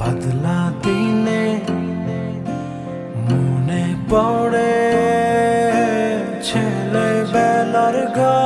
বদলা দিনে মনে পড়ে ছেলে বেলার গা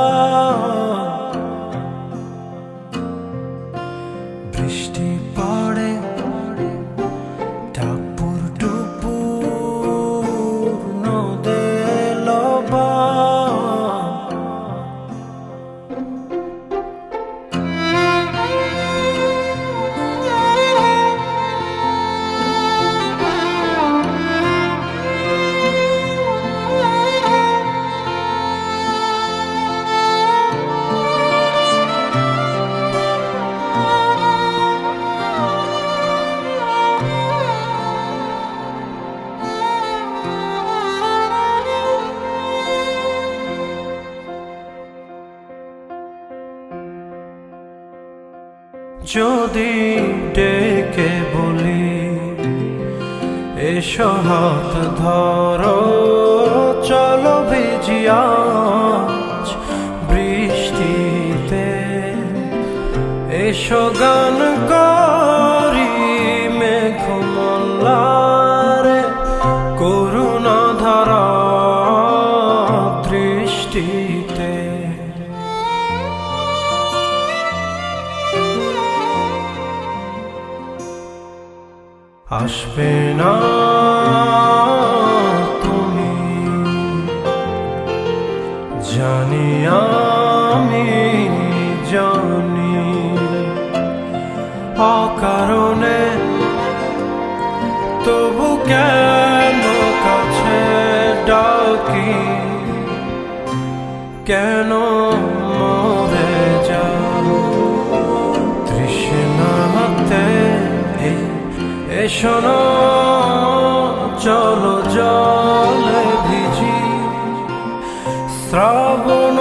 যদি ডেকে বলি এসো হাত ধরো চলো ভিজিয়া বৃষ্টিতে। এসো গান করি আসবে না তুমি। জানি আমি জানি অকারণে তবু কেন কাছে ডাকি? কেন এসো না চলো জলে ভিজি। শ্রাবণ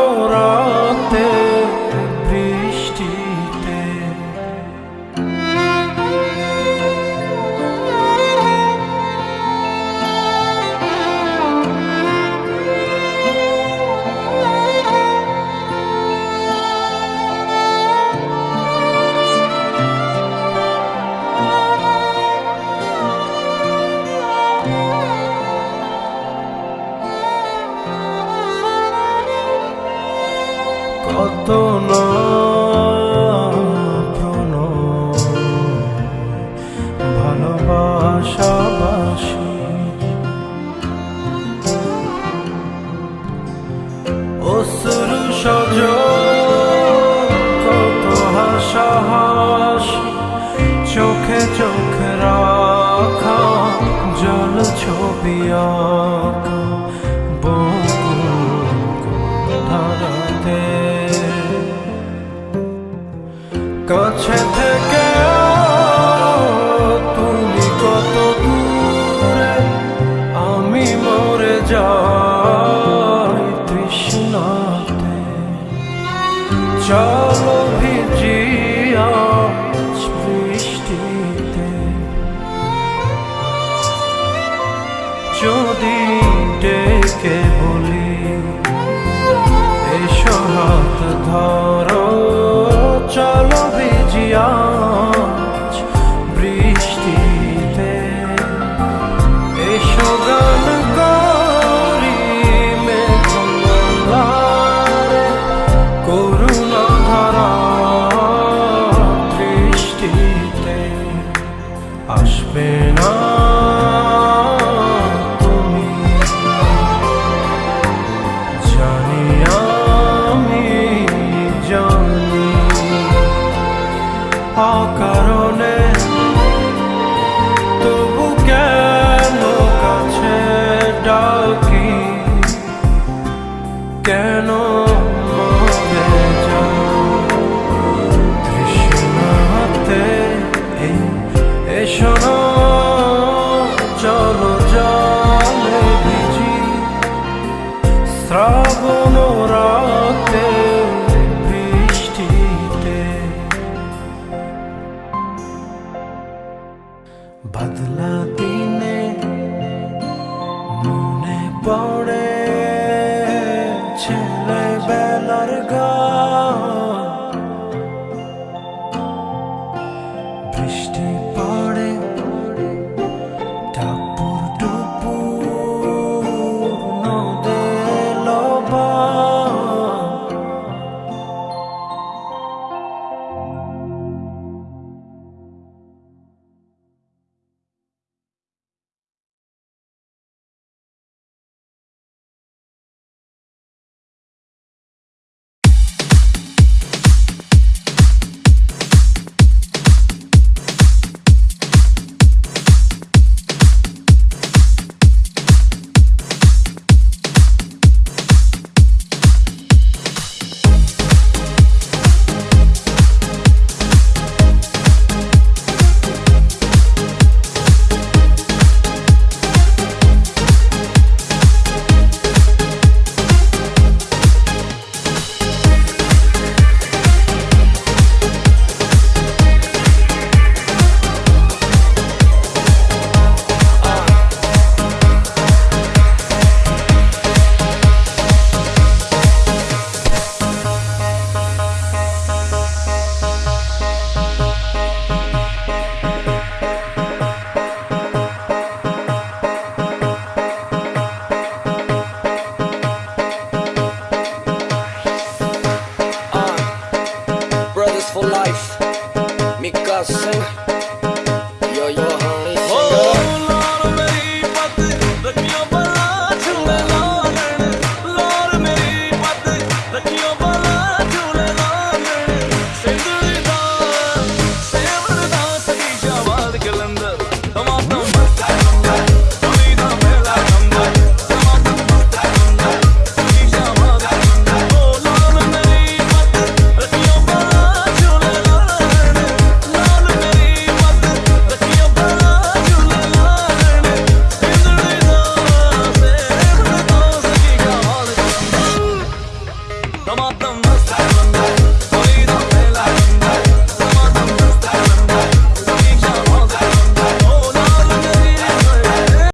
কাছে থেকে তুমি কত দূরে আমি মরে যাই তৃষ্ণাতে। চলো বলি এসো হাত ধর। কেন মরে তৃষ্ণাতে এসো চলো জলে ভিজি। শ্রাবণ রাতে বৃষ্টিতে। বদলাতে by